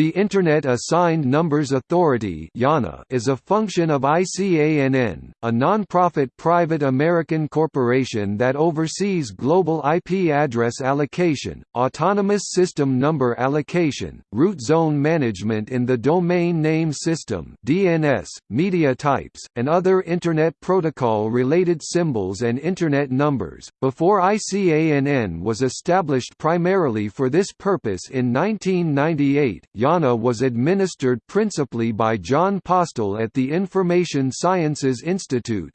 The Internet Assigned Numbers Authority is a function of ICANN, a non-profit private American corporation that oversees global IP address allocation, autonomous system number allocation, root zone management in the domain name system (DNS), media types, and other Internet Protocol-related symbols and Internet numbers. Before ICANN was established primarily for this purpose in 1998, IANA was administered principally by Jon Postel at the Information Sciences Institute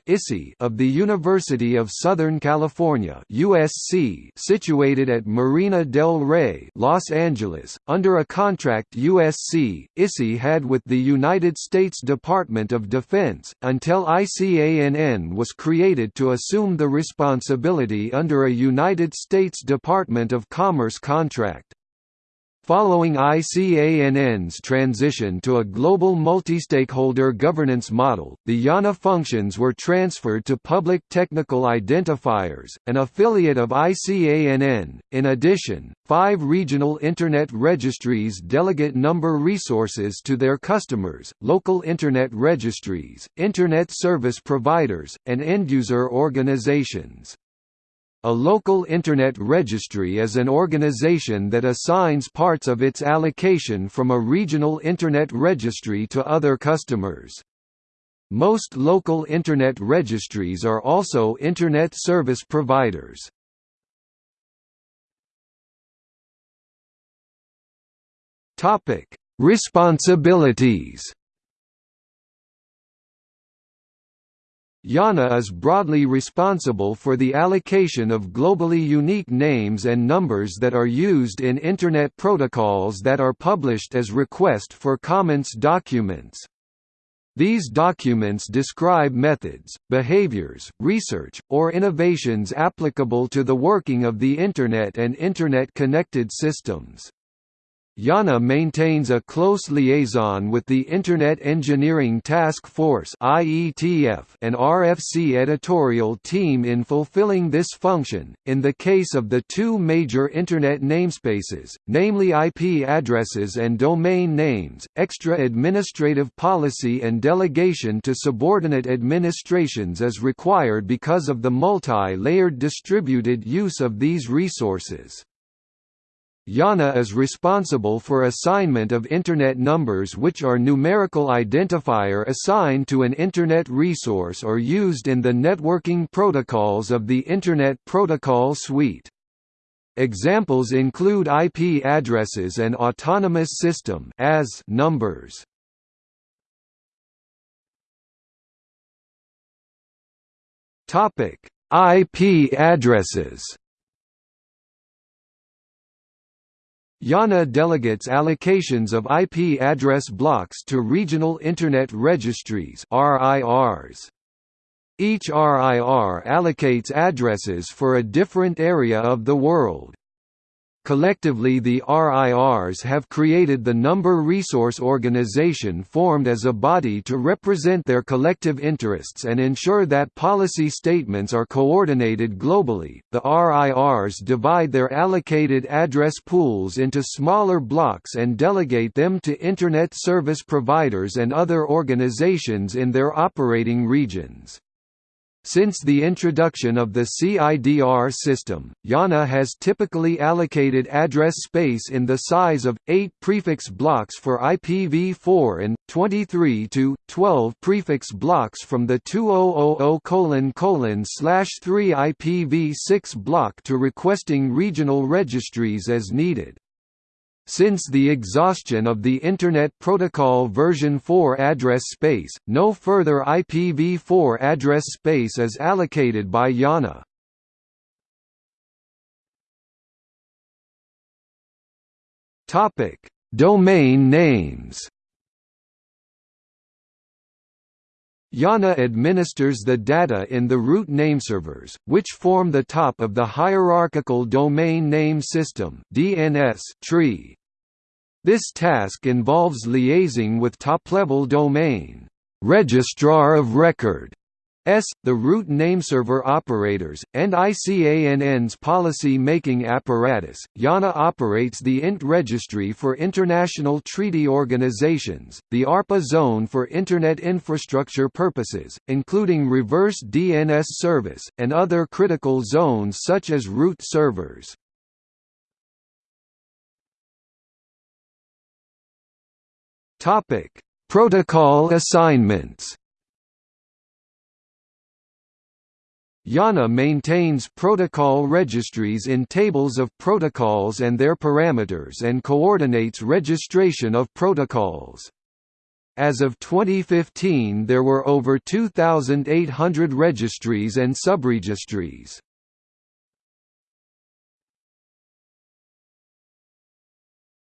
of the University of Southern California USC, situated at Marina del Rey, Los Angeles, under a contract USC, ISI had with the United States Department of Defense, until ICANN was created to assume the responsibility under a United States Department of Commerce contract. Following ICANN's transition to a global multi-stakeholder governance model, the IANA functions were transferred to Public Technical Identifiers, an affiliate of ICANN. In addition, five regional Internet registries delegate number resources to their customers, local Internet registries, Internet service providers, and end-user organizations. A local Internet registry is an organization that assigns parts of its allocation from a regional Internet registry to other customers. Most local Internet registries are also Internet service providers. Responsibilities IANA is broadly responsible for the allocation of globally unique names and numbers that are used in Internet protocols that are published as request for comments documents. These documents describe methods, behaviors, research, or innovations applicable to the working of the Internet and Internet-connected systems. IANA maintains a close liaison with the Internet Engineering Task Force (IETF) and RFC editorial team in fulfilling this function. In the case of the two major Internet namespaces, namely IP addresses and domain names, extra administrative policy and delegation to subordinate administrations is required because of the multi-layered distributed use of these resources. IANA is responsible for assignment of Internet numbers which are numerical identifier assigned to an Internet resource or used in the networking protocols of the Internet Protocol Suite. Examples include IP addresses and autonomous system as numbers. IP addresses. IANA delegates allocations of IP address blocks to regional Internet registries RIRs. Each RIR allocates addresses for a different area of the world. Collectively the RIRs have created the Number Resource Organization formed as a body to represent their collective interests and ensure that policy statements are coordinated globally. The RIRs divide their allocated address pools into smaller blocks and delegate them to Internet service providers and other organizations in their operating regions. Since the introduction of the CIDR system, IANA has typically allocated address space in the size of 8 prefix blocks for IPv4 and 23 to 12 prefix blocks from the 2000:3 IPv6 block to requesting regional registries as needed. Since the exhaustion of the Internet Protocol version 4 address space, no further IPv4 address space is allocated by IANA. Topic: Domain names. IANA administers the data in the root nameservers, which form the top of the hierarchical domain name system (DNS) tree. This task involves liaising with top-level domain registrar of record S, the root nameserver operators, and ICANN's policy-making apparatus. IANA operates the INT registry for international treaty organizations, the ARPA zone for Internet infrastructure purposes, including reverse DNS service, and other critical zones such as root servers. Protocol assignments IANA maintains protocol registries in tables of protocols and their parameters and coordinates registration of protocols. As of 2015 there were over 2,800 registries and subregistries.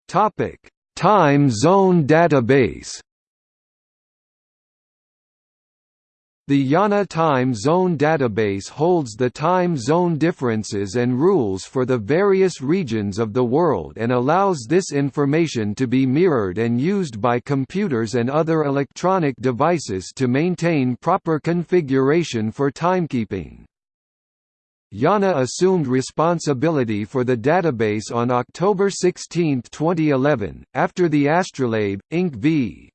Time zone database The IANA Time Zone database holds the time zone differences and rules for the various regions of the world and allows this information to be mirrored and used by computers and other electronic devices to maintain proper configuration for timekeeping. IANA assumed responsibility for the database on October 16, 2011, after the Astrolabe, Inc. v.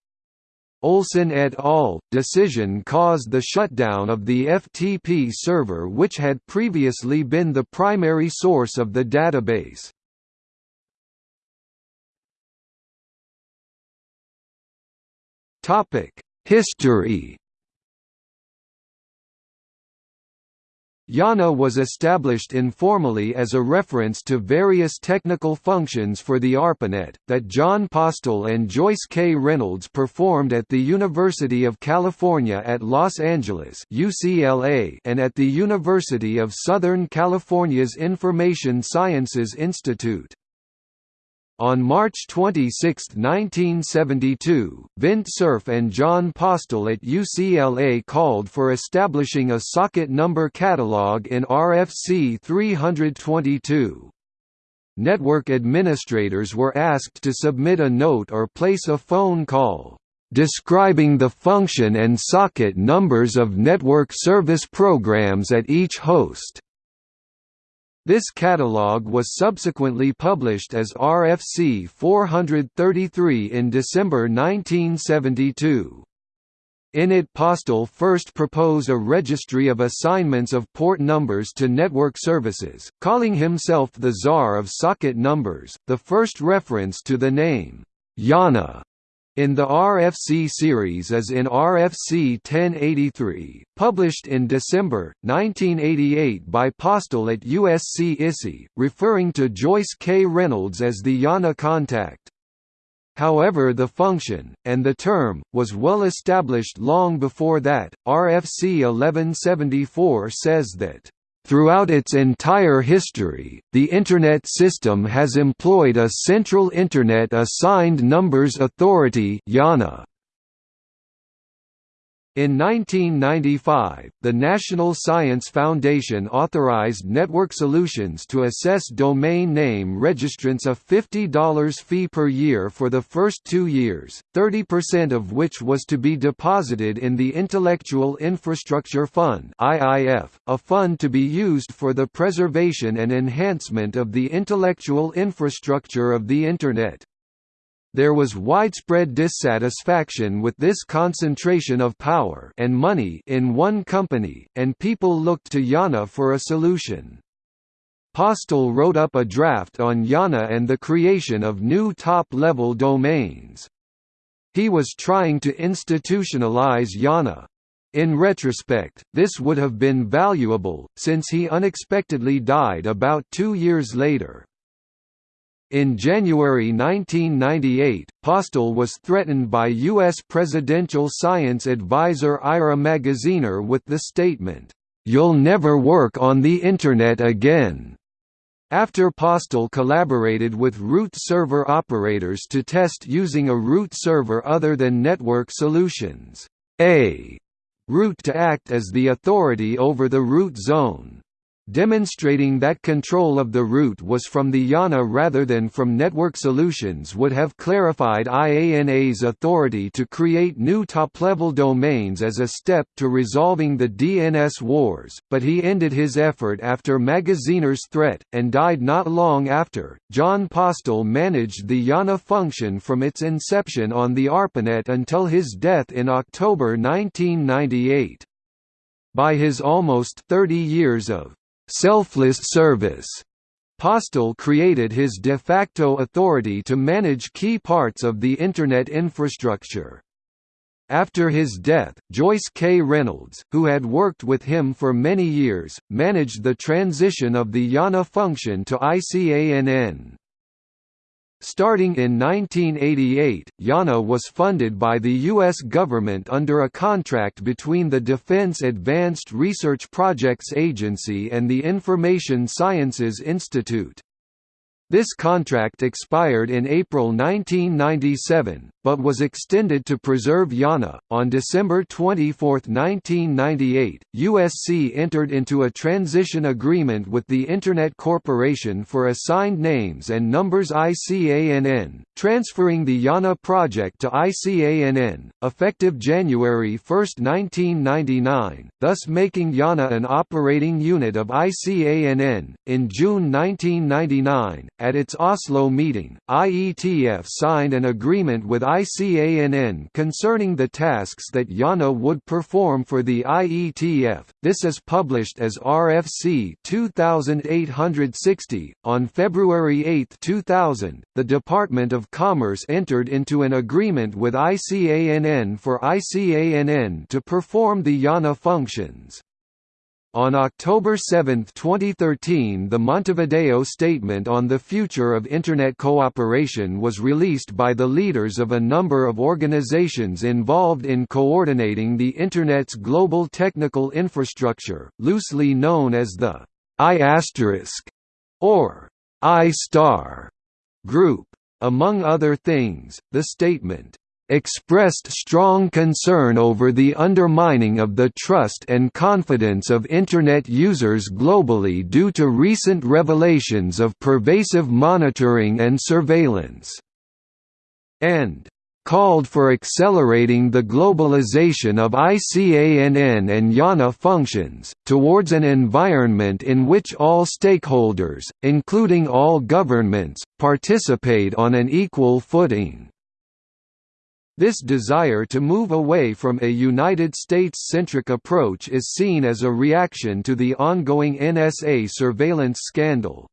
Olson et al. decision caused the shutdown of the FTP server which had previously been the primary source of the database. History IANA was established informally as a reference to various technical functions for the ARPANET, that Jon Postel and Joyce K. Reynolds performed at the University of California at Los Angeles UCLA and at the University of Southern California's Information Sciences Institute. On March 26, 1972, Vint Cerf and Jon Postel at UCLA called for establishing a socket number catalog in RFC 322. Network administrators were asked to submit a note or place a phone call, describing the function and socket numbers of network service programs at each host. This catalog was subsequently published as RFC 433 in December 1972. In it Postel first proposed a registry of assignments of port numbers to network services, calling himself the Czar of socket numbers, the first reference to the name, IANA, in the RFC series is in RFC 1083, published in December, 1988 by Postel at USC ISI, referring to Joyce K. Reynolds as the IANA contact. However the function, and the term, was well established long before that. RFC 1174 says that Throughout its entire history, the Internet system has employed a Central Internet Assigned Numbers Authority IANA. In 1995, the National Science Foundation authorized Network Solutions to assess domain name registrants a $50 fee per year for the first two years, 30% of which was to be deposited in the Intellectual Infrastructure Fund a fund to be used for the preservation and enhancement of the intellectual infrastructure of the Internet. There was widespread dissatisfaction with this concentration of power and money in one company, and people looked to IANA for a solution. Postel wrote up a draft on IANA and the creation of new top-level domains. He was trying to institutionalize IANA, In retrospect, this would have been valuable, since he unexpectedly died about two years later. In January 1998, Postel was threatened by U.S. presidential science advisor Ira Magaziner with the statement, "'You'll never work on the Internet again' after Postel collaborated with root server operators to test using a root server other than Network Solutions' A root to act as the authority over the root zone. Demonstrating that control of the root was from the IANA rather than from Network Solutions would have clarified IANA's authority to create new top-level domains as a step to resolving the DNS wars, but he ended his effort after Magaziner's threat, and died not long after. Jon Postel managed the IANA function from its inception on the ARPANET until his death in October 1998. By his almost 30 years of selfless service. Postel created his de facto authority to manage key parts of the Internet infrastructure. After his death, Joyce K. Reynolds, who had worked with him for many years, managed the transition of the IANA function to ICANN. Starting in 1988, IANA was funded by the U.S. government under a contract between the Defense Advanced Research Projects Agency and the Information Sciences Institute. This contract expired in April 1997, but was extended to preserve IANA. On December 24, 1998, USC entered into a transition agreement with the Internet Corporation for Assigned Names and Numbers ICANN, transferring the IANA project to ICANN, effective January 1, 1999, thus making IANA an operating unit of ICANN. In June 1999, at its Oslo meeting, IETF signed an agreement with ICANN concerning the tasks that IANA would perform for the IETF. This is published as RFC 2860. On February 8, 2000, the Department of Commerce entered into an agreement with ICANN for ICANN to perform the IANA functions. On October 7, 2013 the Montevideo Statement on the Future of Internet Cooperation was released by the leaders of a number of organizations involved in coordinating the Internet's global technical infrastructure, loosely known as the I** or I** group. Among other things, the statement expressed strong concern over the undermining of the trust and confidence of Internet users globally due to recent revelations of pervasive monitoring and surveillance, and called for accelerating the globalization of ICANN and IANA functions, towards an environment in which all stakeholders, including all governments, participate on an equal footing. This desire to move away from a United States-centric approach is seen as a reaction to the ongoing NSA surveillance scandal.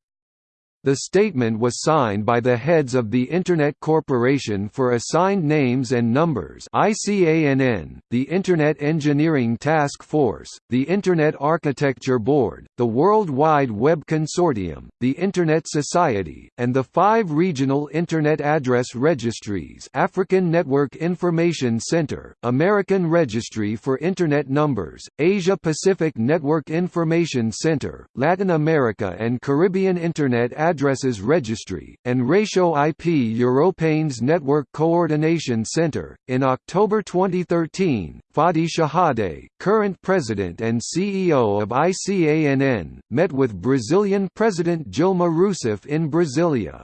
The statement was signed by the heads of the Internet Corporation for Assigned Names and Numbers (ICANN), the Internet Engineering Task Force, the Internet Architecture Board, the World Wide Web Consortium, the Internet Society, and the five regional Internet address registries: African Network Information Center, American Registry for Internet Numbers, Asia Pacific Network Information Center, Latin America and Caribbean Internet Address Addresses Registry, and Réseaux IP Européens Network Coordination Center. In October 2013, Fadi Chehadé, current president and CEO of ICANN, met with Brazilian President Dilma Rousseff in Brasilia.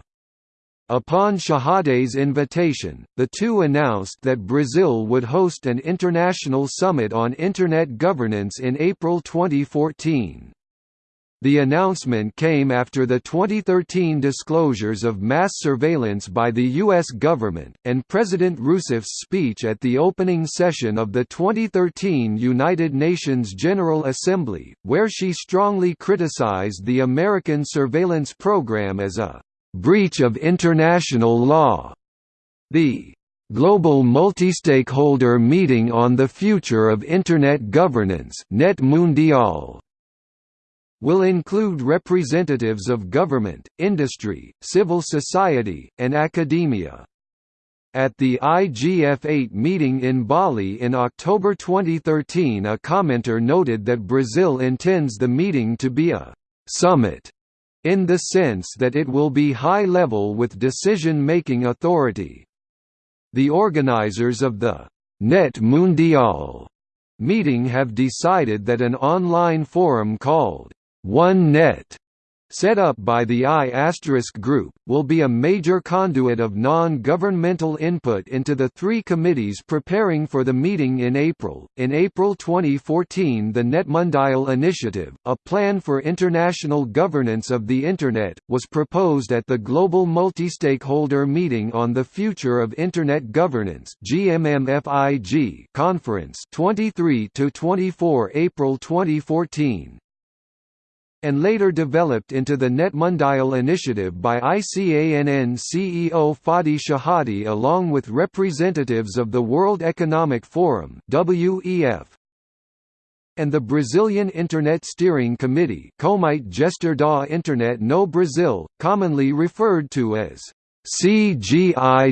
Upon Chehadé's invitation, the two announced that Brazil would host an international summit on Internet governance in April 2014. The announcement came after the 2013 disclosures of mass surveillance by the U.S. government, and President Rousseff's speech at the opening session of the 2013 United Nations General Assembly, where she strongly criticized the American surveillance program as a breach of international law. The Global Multistakeholder Meeting on the Future of Internet Governance Net Mundial will include representatives of government, industry, civil society, and academia. At the IGF-8 meeting in Bali in October 2013 a commenter noted that Brazil intends the meeting to be a «summit» in the sense that it will be high-level with decision-making authority. The organizers of the «Net Mundial» meeting have decided that an online forum called OneNet set up by the I** Group, will be a major conduit of non-governmental input into the three committees preparing for the meeting in April. In April 2014 the NetMundial Initiative, a plan for international governance of the Internet, was proposed at the Global Multi-Stakeholder Meeting on the Future of Internet Governance (GMMFIG) conference 23 to 24 April 2014 and later developed into the NetMundial initiative by ICANN CEO Fadi Chehadé along with representatives of the World Economic Forum WEF and the Brazilian Internet Steering Committee Comitê Gestor da Internet no Brasil, commonly referred to as CGI.br.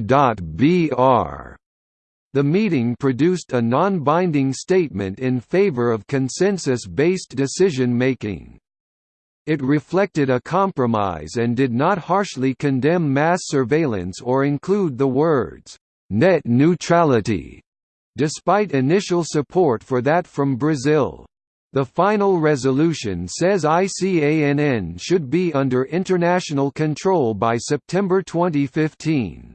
The meeting produced a non-binding statement in favor of consensus-based decision-making. It reflected a compromise and did not harshly condemn mass surveillance or include the words, "'net neutrality' despite initial support for that from Brazil. The final resolution says ICANN should be under international control by September 2015.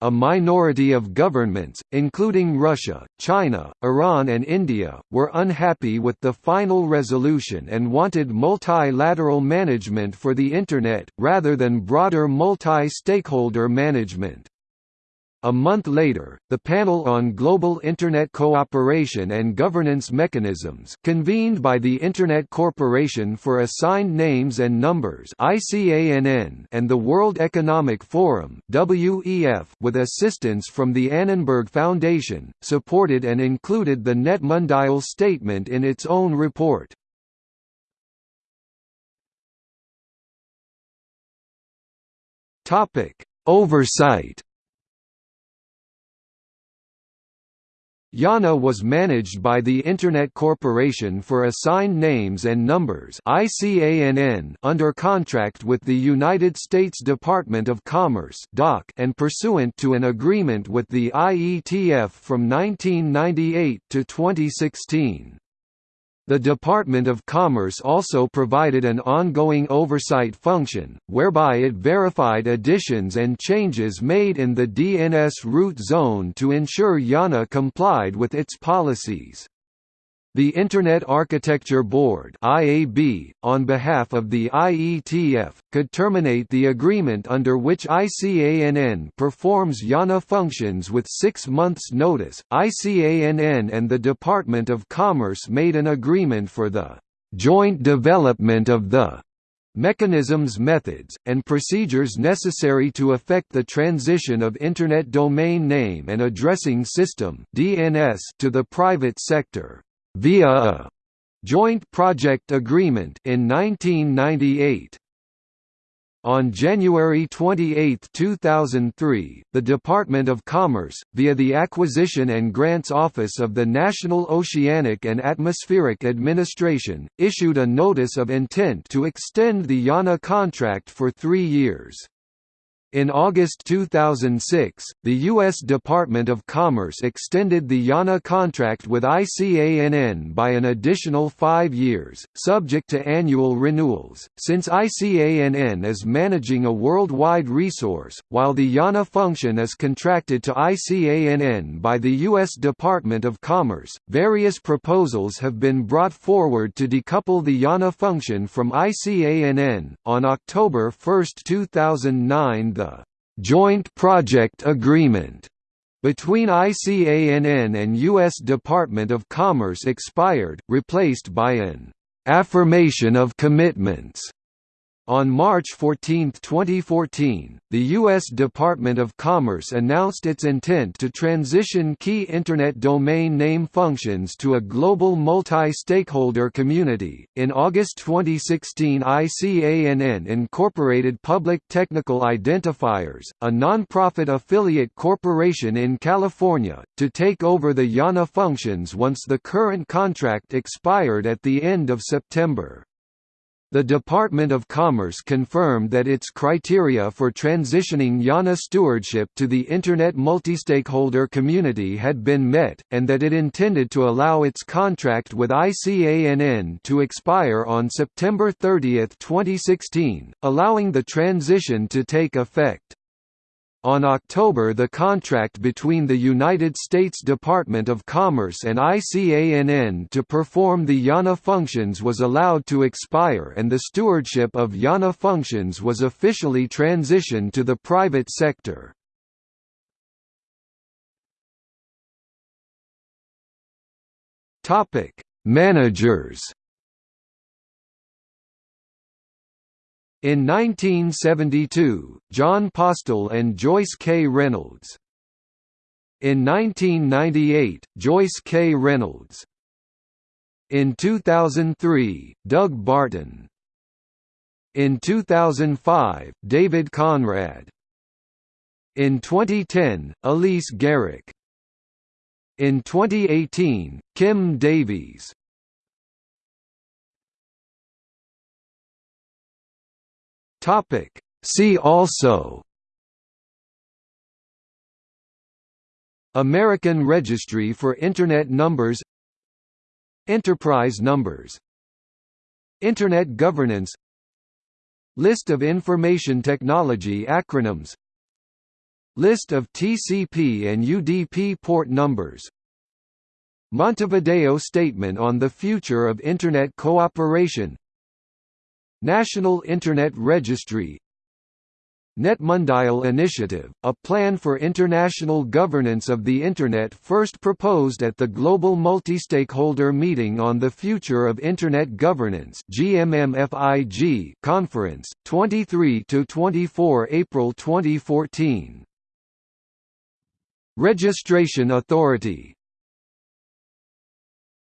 A minority of governments, including Russia, China, Iran and India, were unhappy with the final resolution and wanted multilateral management for the Internet, rather than broader multi-stakeholder management. A month later, the Panel on Global Internet Cooperation and Governance Mechanisms convened by the Internet Corporation for Assigned Names and Numbers and the World Economic Forum with assistance from the Annenberg Foundation, supported and included the NetMundial statement in its own report. Oversight IANA was managed by the Internet Corporation for Assigned Names and Numbers under contract with the United States Department of Commerce and pursuant to an agreement with the IETF from 1998 to 2016. The Department of Commerce also provided an ongoing oversight function, whereby it verified additions and changes made in the DNS root zone to ensure IANA complied with its policies. The Internet Architecture Board (IAB), on behalf of the IETF, could terminate the agreement under which ICANN performs IANA functions with 6 months notice. ICANN and the Department of Commerce made an agreement for the joint development of the mechanisms methods, and procedures necessary to effect the transition of Internet Domain Name and Addressing System to the private sector via a joint project agreement in 1998. On January 28, 2003, the Department of Commerce, via the Acquisition and Grants Office of the National Oceanic and Atmospheric Administration, issued a Notice of Intent to extend the IANA contract for three years. In August 2006, the U.S. Department of Commerce extended the IANA contract with ICANN by an additional five years, subject to annual renewals. Since ICANN is managing a worldwide resource, while the IANA function is contracted to ICANN by the U.S. Department of Commerce, various proposals have been brought forward to decouple the IANA function from ICANN. On October 1, 2009, the «Joint Project Agreement» between ICANN and U.S. Department of Commerce expired, replaced by an «affirmation of commitments» On March 14, 2014, the U.S. Department of Commerce announced its intent to transition key Internet domain name functions to a global multi-stakeholder community. In August 2016, ICANN incorporated Public Technical Identifiers, a non-profit affiliate corporation in California, to take over the IANA functions once the current contract expired at the end of September. The Department of Commerce confirmed that its criteria for transitioning IANA stewardship to the Internet multistakeholder community had been met, and that it intended to allow its contract with ICANN to expire on September 30, 2016, allowing the transition to take effect. On October the contract between the United States Department of Commerce and ICANN to perform the IANA functions was allowed to expire and the stewardship of IANA functions was officially transitioned to the private sector. Managers In 1972, Jon Postel and Joyce K. Reynolds. In 1998, Joyce K. Reynolds. In 2003, Doug Barton. In 2005, David Conrad. In 2010, Elise Gerich. In 2018, Kim Davies. Topic. See also American Registry for Internet Numbers Enterprise numbers Internet governance List of information technology acronyms List of TCP and UDP port numbers Montevideo Statement on the Future of Internet Cooperation National Internet Registry NetMundial Initiative, a plan for international governance of the Internet first proposed at the Global Multi-Stakeholder Meeting on the Future of Internet Governance conference, 23–24 April 2014. Registration Authority